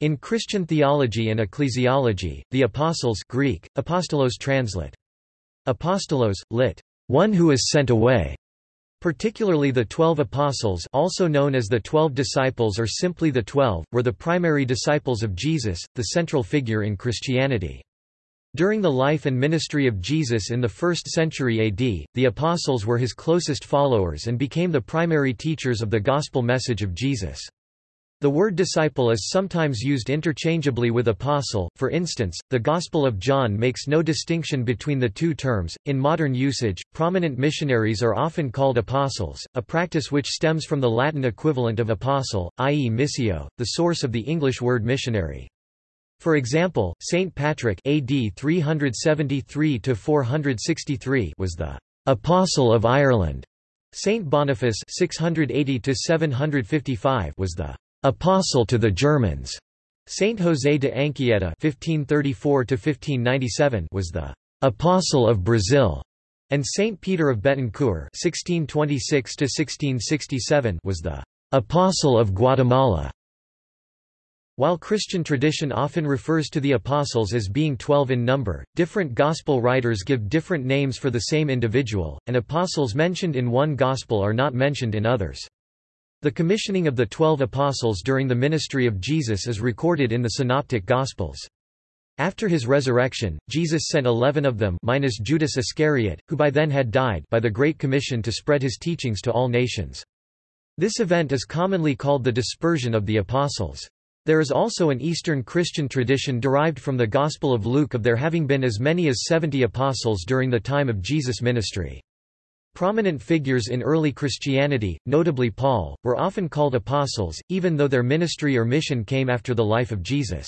In Christian theology and ecclesiology, the apostles Greek, apostolos translate. Apostolos, lit. One who is sent away. Particularly the Twelve Apostles also known as the Twelve Disciples or simply the Twelve, were the primary disciples of Jesus, the central figure in Christianity. During the life and ministry of Jesus in the 1st century AD, the apostles were his closest followers and became the primary teachers of the gospel message of Jesus. The word disciple is sometimes used interchangeably with apostle, for instance, the Gospel of John makes no distinction between the two terms. In modern usage, prominent missionaries are often called apostles, a practice which stems from the Latin equivalent of apostle, i.e., missio, the source of the English word missionary. For example, Saint Patrick AD 373 was the apostle of Ireland. Saint Boniface 680 was the apostle to the Germans. Saint José de Anchieta (1534–1597) was the apostle of Brazil, and Saint Peter of Betancourt (1626–1667) was the apostle of Guatemala. While Christian tradition often refers to the apostles as being twelve in number, different gospel writers give different names for the same individual, and apostles mentioned in one gospel are not mentioned in others. The commissioning of the Twelve Apostles during the ministry of Jesus is recorded in the Synoptic Gospels. After his resurrection, Jesus sent eleven of them minus Judas Iscariot, who by then had died by the Great Commission to spread his teachings to all nations. This event is commonly called the dispersion of the apostles. There is also an Eastern Christian tradition derived from the Gospel of Luke of there having been as many as seventy apostles during the time of Jesus' ministry. Prominent figures in early Christianity, notably Paul, were often called apostles, even though their ministry or mission came after the life of Jesus.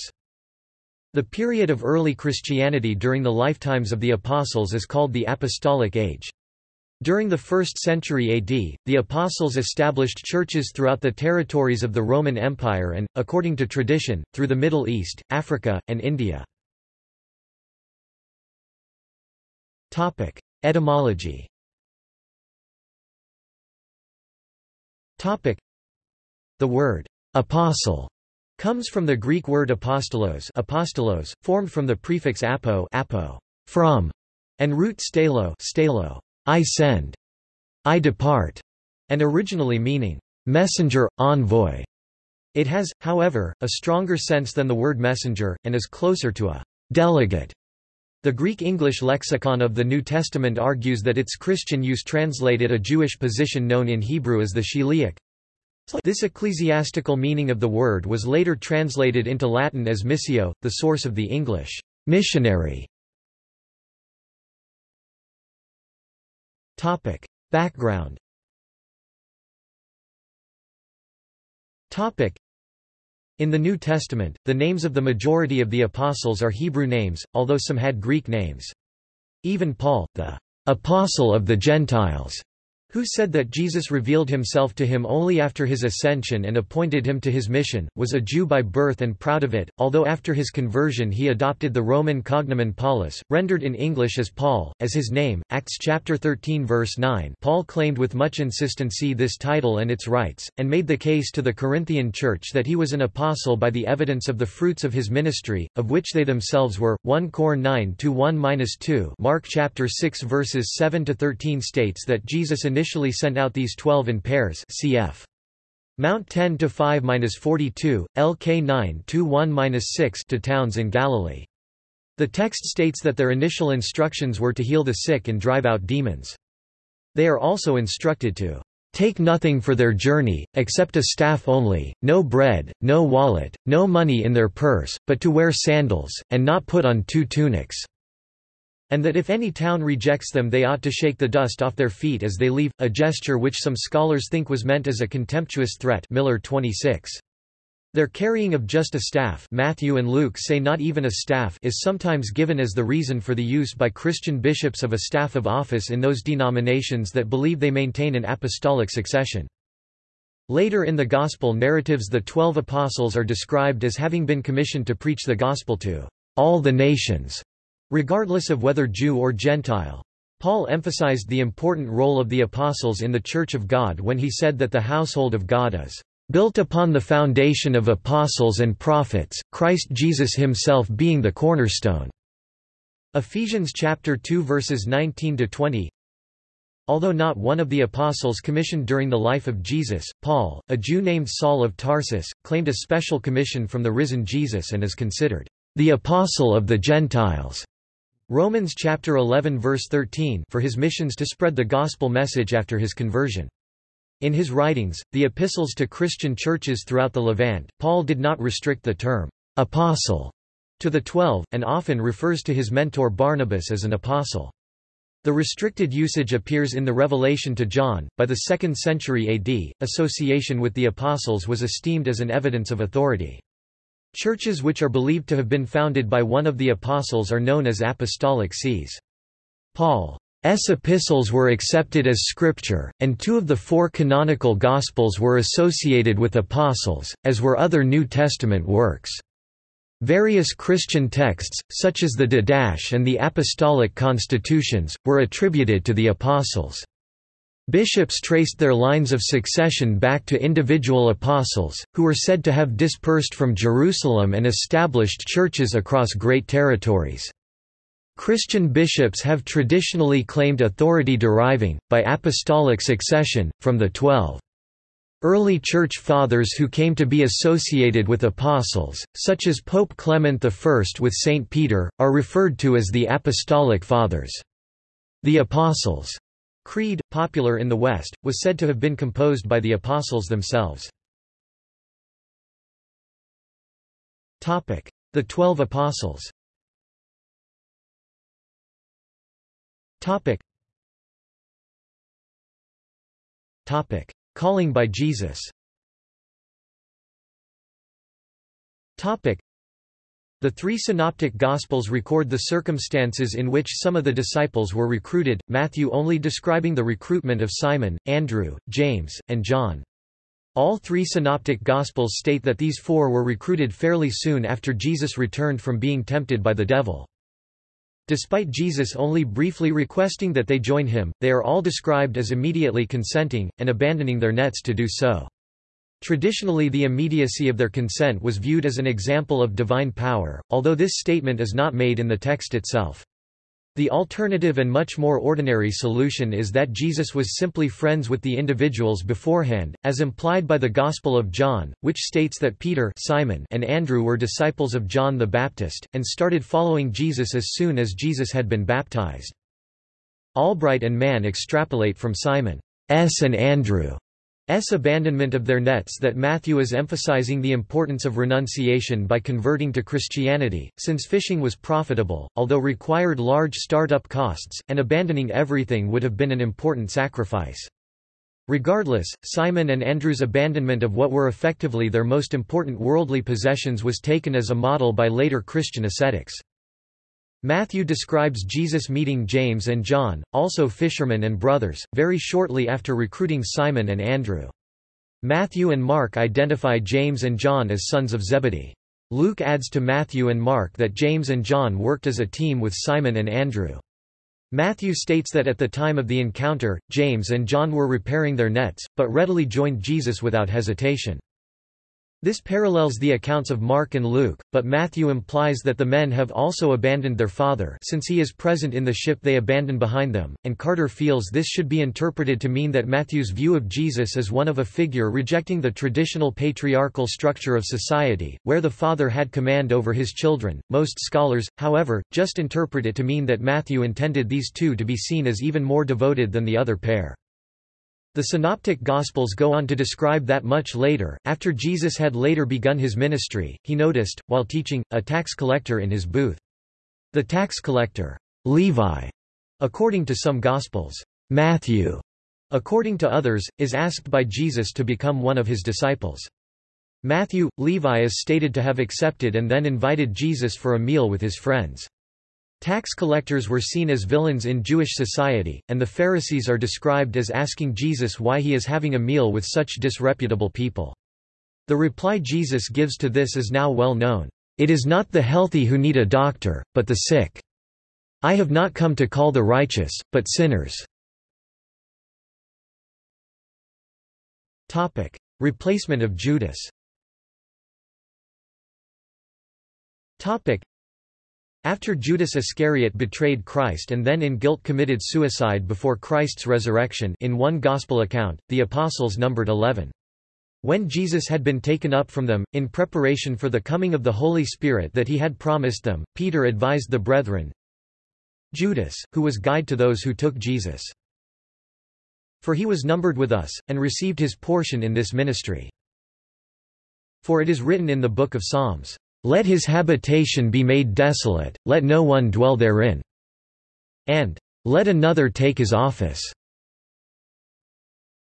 The period of early Christianity during the lifetimes of the apostles is called the Apostolic Age. During the 1st century AD, the apostles established churches throughout the territories of the Roman Empire and, according to tradition, through the Middle East, Africa, and India. Etymology The word apostle comes from the Greek word apostolos, apostolos formed from the prefix apo, apo from, and root stelo, stelo I send, I depart, and originally meaning messenger, envoy. It has, however, a stronger sense than the word messenger, and is closer to a delegate. The Greek-English lexicon of the New Testament argues that its Christian use translated a Jewish position known in Hebrew as the Shiliach. This ecclesiastical meaning of the word was later translated into Latin as missio, the source of the English missionary. Topic: Background in the New Testament, the names of the majority of the apostles are Hebrew names, although some had Greek names. Even Paul, the apostle of the Gentiles, who said that Jesus revealed himself to him only after his ascension and appointed him to his mission, was a Jew by birth and proud of it, although after his conversion he adopted the Roman cognomen Paulus, rendered in English as Paul, as his name. Acts chapter 13 verse 9 Paul claimed with much insistency this title and its rights, and made the case to the Corinthian church that he was an apostle by the evidence of the fruits of his ministry, of which they themselves were. 1 Cor 9 1-2 Mark chapter 6 verses 7-13 states that Jesus initially sent out these twelve in pairs cf. Mount 10 to 5-42, LK 9 to 1-6 to towns in Galilee. The text states that their initial instructions were to heal the sick and drive out demons. They are also instructed to take nothing for their journey, except a staff only, no bread, no wallet, no money in their purse, but to wear sandals, and not put on two tunics and that if any town rejects them they ought to shake the dust off their feet as they leave, a gesture which some scholars think was meant as a contemptuous threat Miller 26. Their carrying of just a staff Matthew and Luke say not even a staff is sometimes given as the reason for the use by Christian bishops of a staff of office in those denominations that believe they maintain an apostolic succession. Later in the Gospel narratives the Twelve Apostles are described as having been commissioned to preach the Gospel to all the nations regardless of whether Jew or Gentile. Paul emphasized the important role of the apostles in the Church of God when he said that the household of God is built upon the foundation of apostles and prophets, Christ Jesus himself being the cornerstone." Ephesians chapter 2 verses 19 to 20. Although not one of the apostles commissioned during the life of Jesus, Paul, a Jew named Saul of Tarsus, claimed a special commission from the risen Jesus and is considered the apostle of the Gentiles. Romans chapter 11 verse 13 for his missions to spread the gospel message after his conversion. In his writings, the epistles to Christian churches throughout the Levant, Paul did not restrict the term apostle to the twelve, and often refers to his mentor Barnabas as an apostle. The restricted usage appears in the Revelation to John. By the 2nd century AD, association with the Apostles was esteemed as an evidence of authority. Churches which are believed to have been founded by one of the Apostles are known as apostolic sees. Paul's epistles were accepted as scripture, and two of the four canonical Gospels were associated with apostles, as were other New Testament works. Various Christian texts, such as the Didache and the Apostolic Constitutions, were attributed to the Apostles. Bishops traced their lines of succession back to individual apostles, who were said to have dispersed from Jerusalem and established churches across great territories. Christian bishops have traditionally claimed authority deriving, by apostolic succession, from the Twelve. Early Church Fathers who came to be associated with apostles, such as Pope Clement I with Saint Peter, are referred to as the Apostolic Fathers. The Apostles' Creed, popular in the West, was said to have been composed by the apostles themselves. The Twelve Apostles. Calling by Jesus the three synoptic Gospels record the circumstances in which some of the disciples were recruited, Matthew only describing the recruitment of Simon, Andrew, James, and John. All three synoptic Gospels state that these four were recruited fairly soon after Jesus returned from being tempted by the devil. Despite Jesus only briefly requesting that they join him, they are all described as immediately consenting, and abandoning their nets to do so. Traditionally the immediacy of their consent was viewed as an example of divine power, although this statement is not made in the text itself. The alternative and much more ordinary solution is that Jesus was simply friends with the individuals beforehand, as implied by the Gospel of John, which states that Peter Simon and Andrew were disciples of John the Baptist, and started following Jesus as soon as Jesus had been baptized. Albright and Mann extrapolate from Simon's and Andrew S abandonment of their nets that Matthew is emphasizing the importance of renunciation by converting to Christianity, since fishing was profitable, although required large startup costs, and abandoning everything would have been an important sacrifice. Regardless, Simon and Andrew's abandonment of what were effectively their most important worldly possessions was taken as a model by later Christian ascetics. Matthew describes Jesus meeting James and John, also fishermen and brothers, very shortly after recruiting Simon and Andrew. Matthew and Mark identify James and John as sons of Zebedee. Luke adds to Matthew and Mark that James and John worked as a team with Simon and Andrew. Matthew states that at the time of the encounter, James and John were repairing their nets, but readily joined Jesus without hesitation. This parallels the accounts of Mark and Luke, but Matthew implies that the men have also abandoned their father since he is present in the ship they abandon behind them, and Carter feels this should be interpreted to mean that Matthew's view of Jesus as one of a figure rejecting the traditional patriarchal structure of society, where the father had command over his children. Most scholars, however, just interpret it to mean that Matthew intended these two to be seen as even more devoted than the other pair. The Synoptic Gospels go on to describe that much later, after Jesus had later begun his ministry, he noticed, while teaching, a tax collector in his booth. The tax collector, Levi, according to some Gospels, Matthew, according to others, is asked by Jesus to become one of his disciples. Matthew, Levi is stated to have accepted and then invited Jesus for a meal with his friends. Tax collectors were seen as villains in Jewish society, and the Pharisees are described as asking Jesus why he is having a meal with such disreputable people. The reply Jesus gives to this is now well known. It is not the healthy who need a doctor, but the sick. I have not come to call the righteous, but sinners. Topic. Replacement of Judas After Judas Iscariot betrayed Christ and then in guilt committed suicide before Christ's resurrection in one Gospel account, the apostles numbered eleven. When Jesus had been taken up from them, in preparation for the coming of the Holy Spirit that he had promised them, Peter advised the brethren, Judas, who was guide to those who took Jesus. For he was numbered with us, and received his portion in this ministry. For it is written in the book of Psalms, let his habitation be made desolate, let no one dwell therein. And, Let another take his office.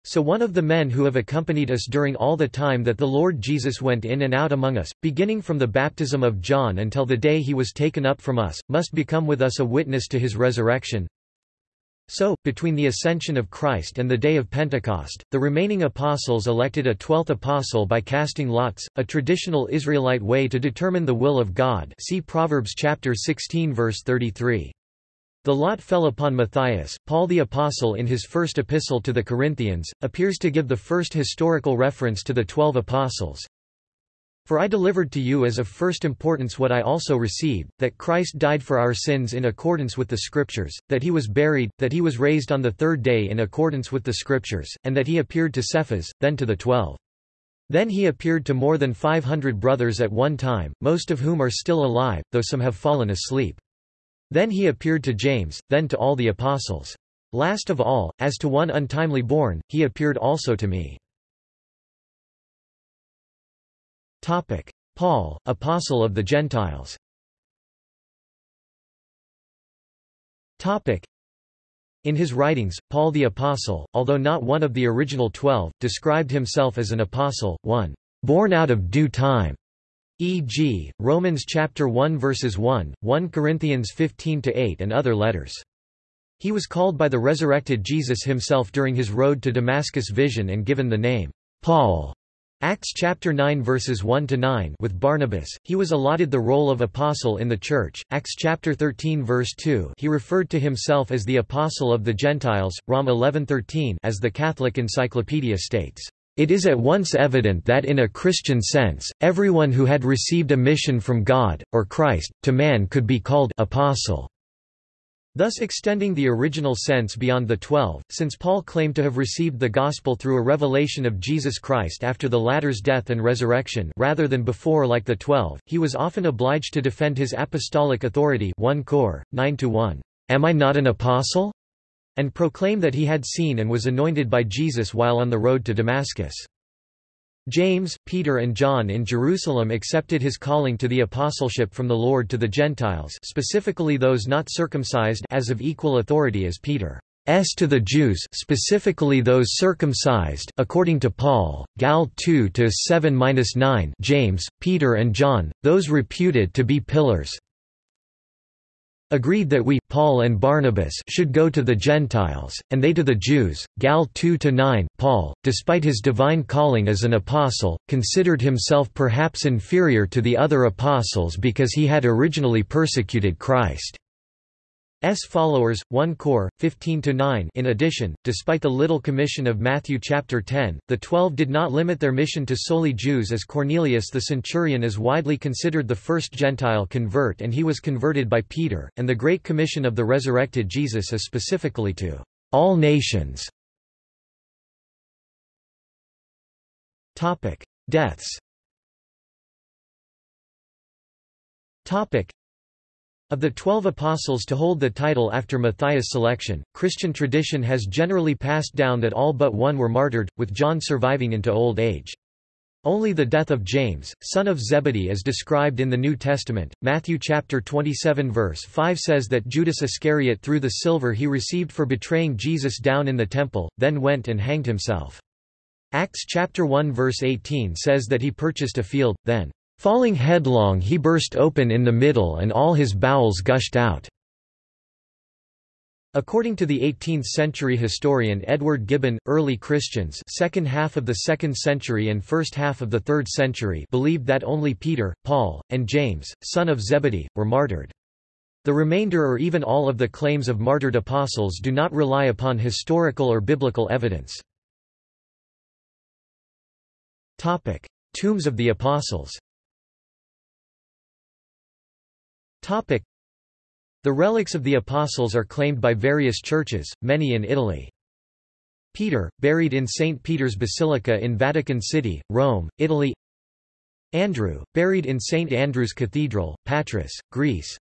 So one of the men who have accompanied us during all the time that the Lord Jesus went in and out among us, beginning from the baptism of John until the day he was taken up from us, must become with us a witness to his resurrection. So, between the ascension of Christ and the day of Pentecost, the remaining apostles elected a twelfth apostle by casting lots, a traditional Israelite way to determine the will of God see Proverbs chapter 16 verse 33. The lot fell upon Matthias. Paul the Apostle in his first epistle to the Corinthians, appears to give the first historical reference to the twelve apostles. For I delivered to you as of first importance what I also received, that Christ died for our sins in accordance with the Scriptures, that he was buried, that he was raised on the third day in accordance with the Scriptures, and that he appeared to Cephas, then to the twelve. Then he appeared to more than five hundred brothers at one time, most of whom are still alive, though some have fallen asleep. Then he appeared to James, then to all the apostles. Last of all, as to one untimely born, he appeared also to me. Topic. Paul, Apostle of the Gentiles Topic. In his writings, Paul the Apostle, although not one of the original twelve, described himself as an apostle, one born out of due time, e.g., Romans chapter 1 verses 1, 1 Corinthians 15 to 8 and other letters. He was called by the resurrected Jesus himself during his road to Damascus vision and given the name Paul. Acts chapter 9 verses 1 to 9 with Barnabas he was allotted the role of apostle in the church. Acts chapter 13 verse 2 he referred to himself as the apostle of the Gentiles. Rom 11:13 as the Catholic encyclopedia states it is at once evident that in a Christian sense everyone who had received a mission from God or Christ to man could be called apostle thus extending the original sense beyond the Twelve, since Paul claimed to have received the gospel through a revelation of Jesus Christ after the latter's death and resurrection rather than before like the Twelve, he was often obliged to defend his apostolic authority 1 Cor. 9 1. Am I not an apostle? and proclaim that he had seen and was anointed by Jesus while on the road to Damascus. James, Peter and John in Jerusalem accepted his calling to the apostleship from the Lord to the Gentiles specifically those not circumcised as of equal authority as Peter. S to the Jews specifically those circumcised according to Paul, Gal 2 to 7-9 James, Peter and John, those reputed to be pillars agreed that we Paul and Barnabas should go to the Gentiles, and they to the Jews. Gal 2-9 Paul, despite his divine calling as an apostle, considered himself perhaps inferior to the other apostles because he had originally persecuted Christ. S followers 1 Cor 15 to 9 In addition despite the little commission of Matthew chapter 10 the 12 did not limit their mission to solely Jews as Cornelius the centurion is widely considered the first Gentile convert and he was converted by Peter and the great commission of the resurrected Jesus is specifically to all nations. Topic. Deaths. Topic of the twelve apostles to hold the title after Matthias' selection, Christian tradition has generally passed down that all but one were martyred, with John surviving into old age. Only the death of James, son of Zebedee is described in the New Testament. Matthew chapter 27 verse 5 says that Judas Iscariot threw the silver he received for betraying Jesus down in the temple, then went and hanged himself. Acts chapter 1 verse 18 says that he purchased a field, then Falling headlong he burst open in the middle and all his bowels gushed out. According to the 18th-century historian Edward Gibbon, early Christians second half of the 2nd century and first half of the 3rd century believed that only Peter, Paul, and James, son of Zebedee, were martyred. The remainder or even all of the claims of martyred apostles do not rely upon historical or biblical evidence. Tombs of the Apostles. Topic: The relics of the apostles are claimed by various churches, many in Italy. Peter, buried in St. Peter's Basilica in Vatican City, Rome, Italy Andrew, buried in St. Andrew's Cathedral, Patras, Greece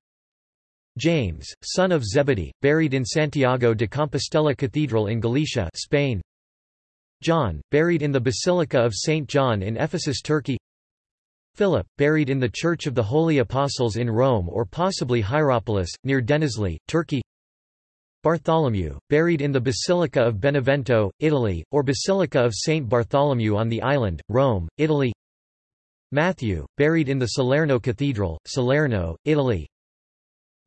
James, son of Zebedee, buried in Santiago de Compostela Cathedral in Galicia Spain John, buried in the Basilica of St. John in Ephesus Turkey Philip, buried in the Church of the Holy Apostles in Rome or possibly Hierapolis, near Denizli, Turkey. Bartholomew, buried in the Basilica of Benevento, Italy, or Basilica of Saint Bartholomew on the island, Rome, Italy. Matthew, buried in the Salerno Cathedral, Salerno, Italy.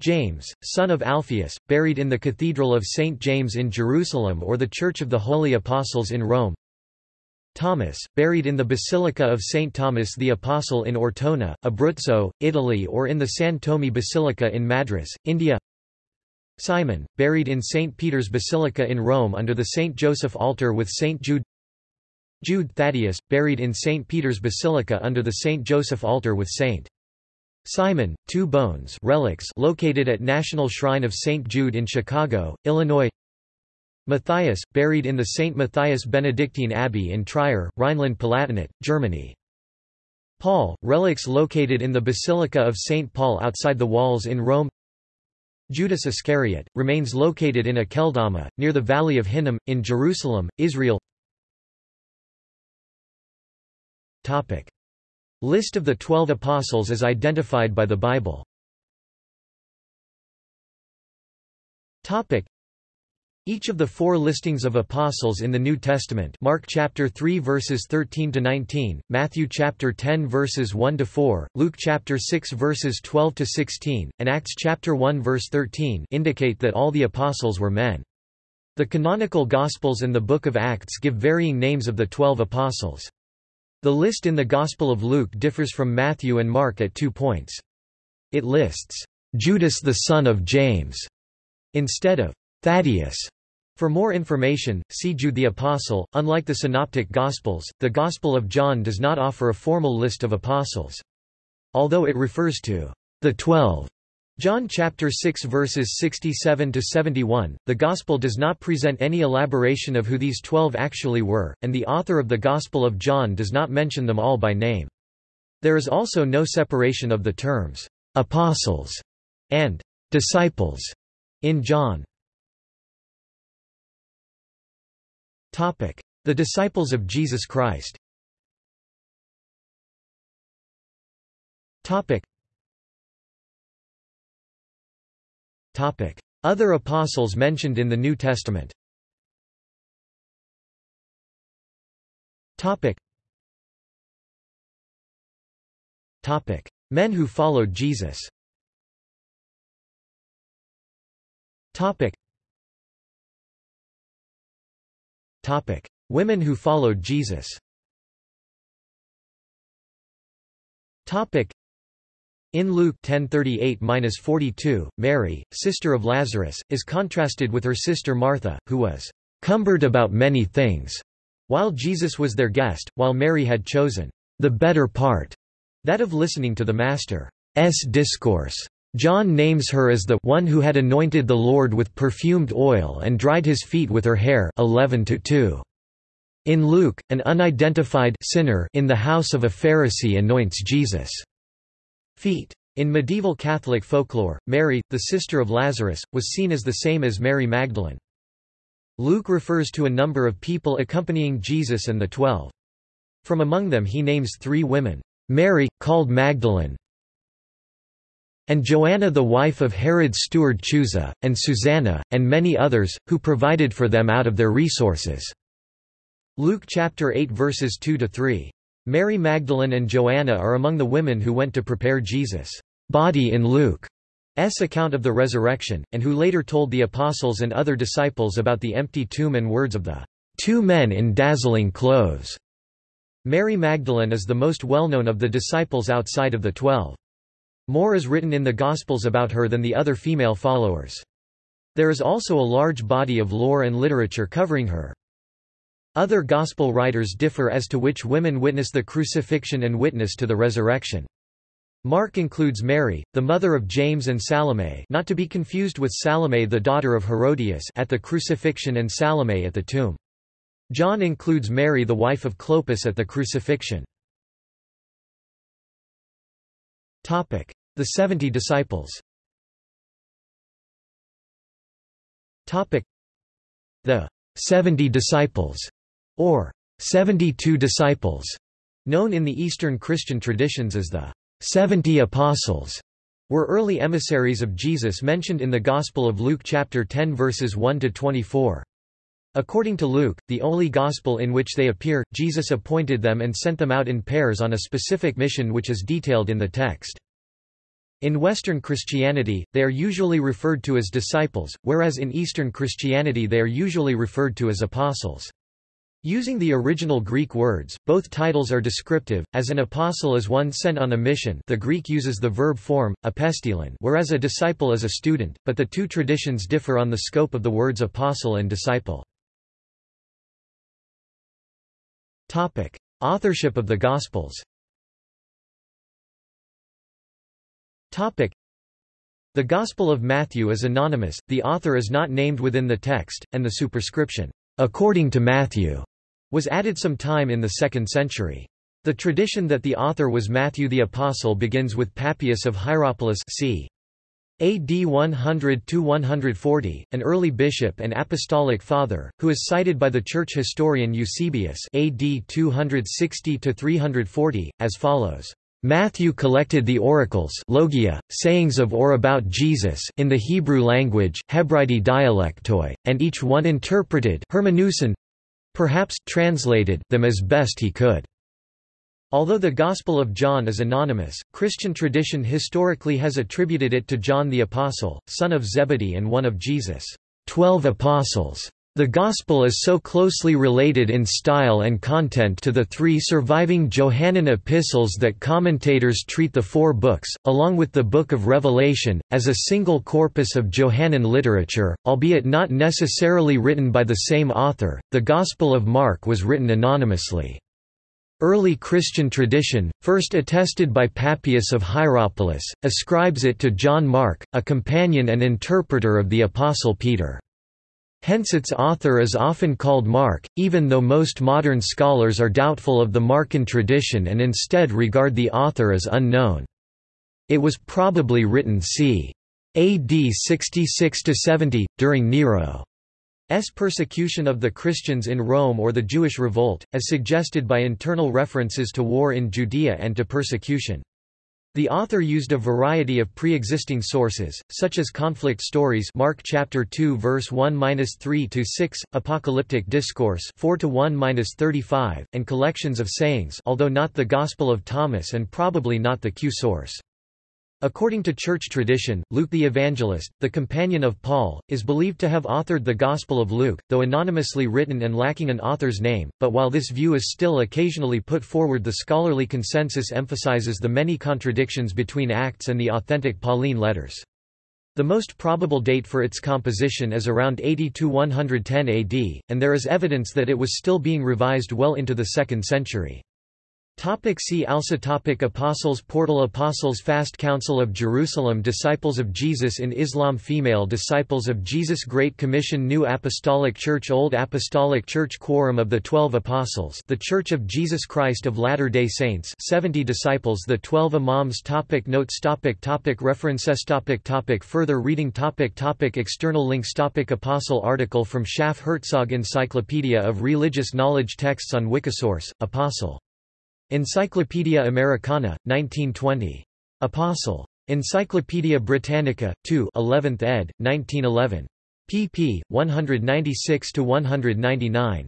James, son of Alphaeus, buried in the Cathedral of St. James in Jerusalem or the Church of the Holy Apostles in Rome Thomas, buried in the Basilica of St. Thomas the Apostle in Ortona, Abruzzo, Italy or in the San Thome Basilica in Madras, India Simon, buried in St. Peter's Basilica in Rome under the St. Joseph altar with St. Jude Jude Thaddeus, buried in St. Peter's Basilica under the St. Joseph altar with St. Simon, two bones relics located at National Shrine of St. Jude in Chicago, Illinois Matthias, buried in the St. Matthias Benedictine Abbey in Trier, Rhineland-Palatinate, Germany. Paul, relics located in the Basilica of St. Paul outside the walls in Rome Judas Iscariot, remains located in Akeldama, near the Valley of Hinnom, in Jerusalem, Israel Topic. List of the Twelve Apostles as identified by the Bible Topic. Each of the four listings of apostles in the New Testament Mark chapter 3 verses 13 to 19, Matthew chapter 10 verses 1 to 4, Luke chapter 6 verses 12 to 16, and Acts chapter 1 verse 13 indicate that all the apostles were men. The canonical Gospels and the Book of Acts give varying names of the twelve apostles. The list in the Gospel of Luke differs from Matthew and Mark at two points. It lists Judas the son of James instead of Thaddeus. For more information, see Jude the Apostle. Unlike the Synoptic Gospels, the Gospel of John does not offer a formal list of apostles. Although it refers to the Twelve, John chapter 6 verses 67 to 71, the Gospel does not present any elaboration of who these twelve actually were, and the author of the Gospel of John does not mention them all by name. There is also no separation of the terms apostles and disciples in John. The disciples of Jesus Christ. Other apostles mentioned in the New Testament. Men who followed Jesus. Topic. Women who followed Jesus. Topic: In Luke 10:38-42, Mary, sister of Lazarus, is contrasted with her sister Martha, who was cumbered about many things, while Jesus was their guest, while Mary had chosen the better part, that of listening to the Master's discourse. John names her as the one who had anointed the Lord with perfumed oil and dried his feet with her hair 11 -2. In Luke, an unidentified sinner in the house of a Pharisee anoints Jesus' feet. In medieval Catholic folklore, Mary, the sister of Lazarus, was seen as the same as Mary Magdalene. Luke refers to a number of people accompanying Jesus and the Twelve. From among them he names three women, Mary, called Magdalene, and Joanna the wife of Herod's steward Chuza, and Susanna, and many others, who provided for them out of their resources." Luke chapter 8 verses 2–3. Mary Magdalene and Joanna are among the women who went to prepare Jesus' body in Luke's account of the resurrection, and who later told the apostles and other disciples about the empty tomb and words of the two men in dazzling clothes. Mary Magdalene is the most well-known of the disciples outside of the twelve. More is written in the Gospels about her than the other female followers. There is also a large body of lore and literature covering her. Other Gospel writers differ as to which women witness the crucifixion and witness to the resurrection. Mark includes Mary, the mother of James and Salome not to be confused with Salome the daughter of Herodias at the crucifixion and Salome at the tomb. John includes Mary the wife of Clopas at the crucifixion. The Seventy Disciples. The Seventy Disciples, or Seventy-Two Disciples, known in the Eastern Christian traditions as the Seventy Apostles, were early emissaries of Jesus mentioned in the Gospel of Luke chapter 10 verses 1 to 24. According to Luke, the only gospel in which they appear, Jesus appointed them and sent them out in pairs on a specific mission which is detailed in the text. In Western Christianity, they are usually referred to as disciples, whereas in Eastern Christianity they are usually referred to as apostles. Using the original Greek words, both titles are descriptive, as an apostle is one sent on a mission the Greek uses the verb form, apostolon whereas a disciple is a student, but the two traditions differ on the scope of the words apostle and disciple. Authorship of the Gospels Topic: The Gospel of Matthew is anonymous, the author is not named within the text, and the superscription, according to Matthew, was added some time in the 2nd century. The tradition that the author was Matthew the Apostle begins with Papias of Hierapolis c. AD 100–140, an early bishop and apostolic father, who is cited by the church historian Eusebius AD 260–340, as follows. Matthew collected the oracles logia, sayings of or about Jesus in the Hebrew language dialectoi, and each one interpreted perhaps translated them as best he could. Although the Gospel of John is anonymous, Christian tradition historically has attributed it to John the Apostle, son of Zebedee and one of Jesus' twelve apostles. The Gospel is so closely related in style and content to the three surviving Johannine epistles that commentators treat the four books, along with the Book of Revelation, as a single corpus of Johannine literature, albeit not necessarily written by the same author. The Gospel of Mark was written anonymously. Early Christian tradition, first attested by Papias of Hierapolis, ascribes it to John Mark, a companion and interpreter of the Apostle Peter. Hence its author is often called Mark, even though most modern scholars are doubtful of the Markan tradition and instead regard the author as unknown. It was probably written c. AD 66–70, during Nero's persecution of the Christians in Rome or the Jewish revolt, as suggested by internal references to war in Judea and to persecution. The author used a variety of pre-existing sources, such as conflict stories Mark chapter 2 verse 1-3 to 6, apocalyptic discourse 4 to 1-35, and collections of sayings, although not the Gospel of Thomas and probably not the Q source. According to church tradition, Luke the Evangelist, the companion of Paul, is believed to have authored the Gospel of Luke, though anonymously written and lacking an author's name, but while this view is still occasionally put forward the scholarly consensus emphasizes the many contradictions between Acts and the authentic Pauline letters. The most probable date for its composition is around 80–110 AD, and there is evidence that it was still being revised well into the 2nd century. Topic see also topic Apostles Portal Apostles Fast Council of Jerusalem Disciples of Jesus in Islam Female Disciples of Jesus Great Commission New Apostolic Church Old Apostolic Church Quorum of the Twelve Apostles The Church of Jesus Christ of Latter-day Saints 70 Disciples The Twelve Imams topic Notes topic topic References topic topic Further reading topic topic External links topic Apostle article from Schaff Herzog Encyclopedia of Religious Knowledge Texts on Wikisource, Apostle Encyclopædia Americana, 1920. Apostle. Encyclopædia Britannica, 2 11th ed., 1911. pp. 196–199.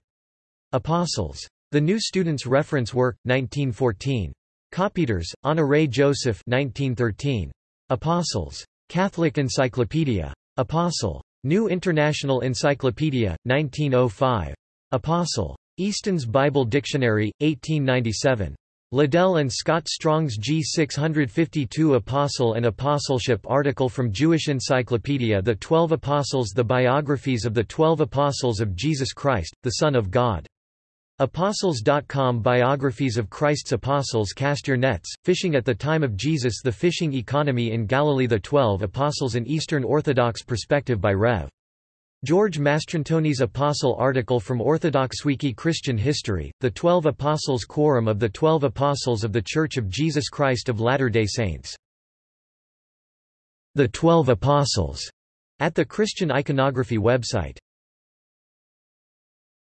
Apostles. The New Student's Reference Work, 1914. Coppieters, Honoré Joseph 1913. Apostles. Catholic Encyclopedia. Apostle. New International Encyclopedia, 1905. Apostle. Easton's Bible Dictionary, 1897. Liddell and Scott Strong's G652 Apostle and Apostleship article from Jewish Encyclopedia The Twelve Apostles The Biographies of the Twelve Apostles of Jesus Christ, the Son of God. Apostles.com Biographies of Christ's Apostles Cast your nets, fishing at the time of Jesus The fishing economy in Galilee The Twelve Apostles An Eastern Orthodox perspective by Rev. George Mastrantonis Apostle article from Orthodox Wiki Christian History, The Twelve Apostles Quorum of the Twelve Apostles of the Church of Jesus Christ of Latter-day Saints. The Twelve Apostles, at the Christian Iconography website